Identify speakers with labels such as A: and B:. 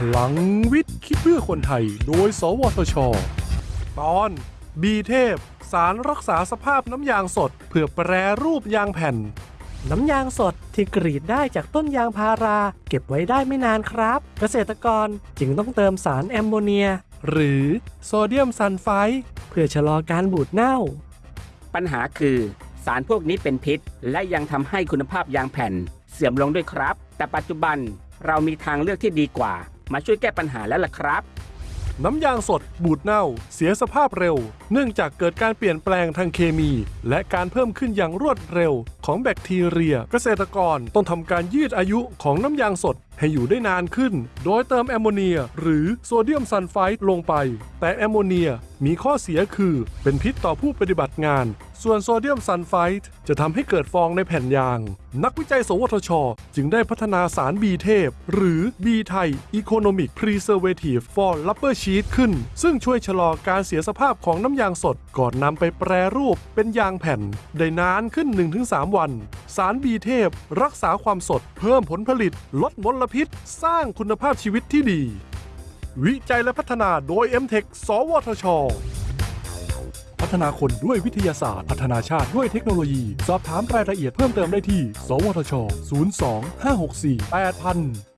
A: ลังวิทย์คิดเพื่อคนไทย โดย สวทช ตอน บีเทพ สารรักษาสภาพน้ำยางสด เพื่อแปรรูปยางแผ่น
B: น้ำยางสดที่กรีดได้จากต้นยางพารา เก็บไว้ได้ไม่นานครับ เกษตรกรจึงต้องเติมสารแอมโมเนีย
A: หรือโซเดียมซัลไฟด์
B: เพื่อชะลอการบูดเน่า
C: ปัญหาคือสารพวกนี้เป็นพิษ และยังทำให้คุณภาพยางแผ่น เสื่อมลงด้วยครับ แต่ปัจจุบันเรามีทางเลือกที่ดีกว่า มาช่วยแก้ปัญหาแล้วล่ะครับ
A: น้ำยางสด บูดเน่า เสียสภาพเร็ว เนื่องจากเกิดการเปลี่ยนแปลงทางเคมี และการเพิ่มขึ้นอย่างรวดเร็ว ของแบคทีเรีย เกษตรกรต้องทำการยืดอายุของน้ำยางสดให้อยู่ได้นานขึ้น โดยเติมแอมโมเนีย หรือโซเดียมซัลไฟด์ลงไป แต่แอมโมเนียมีข้อเสียคือ เป็นพิษต่อผู้ปฏิบัติงาน ส่วนโซเดียมซัลไฟด์จะทำให้เกิดฟองในแผ่นยาง นักวิจัย สวทช จึงได้พัฒนาสารบีเทพ หรือบีไทย Economic Preservative for Rubber Sheet ขึ้น ซึ่งช่วยชะลอการเสียสภาพของน้ำยางสด ก่อนนำไปแปรรูปเป็นยางแผ่น ได้นานขึ้น 1-3 วัน สารบีเทพ รักษาความสด เพิ่มผลผลิต ลดมลพิษ สร้างคุณภาพชีวิตที่ดี วิจัยและพัฒนาโดย m t e c h สวทช พัฒนาคนด้วยวิทยาศาสตร์ พัฒนาชาติด้วยเทคโนโลยี สอบถามรายละเอียดเพิ่มเติมได้ที่ สวทช 02 564 8000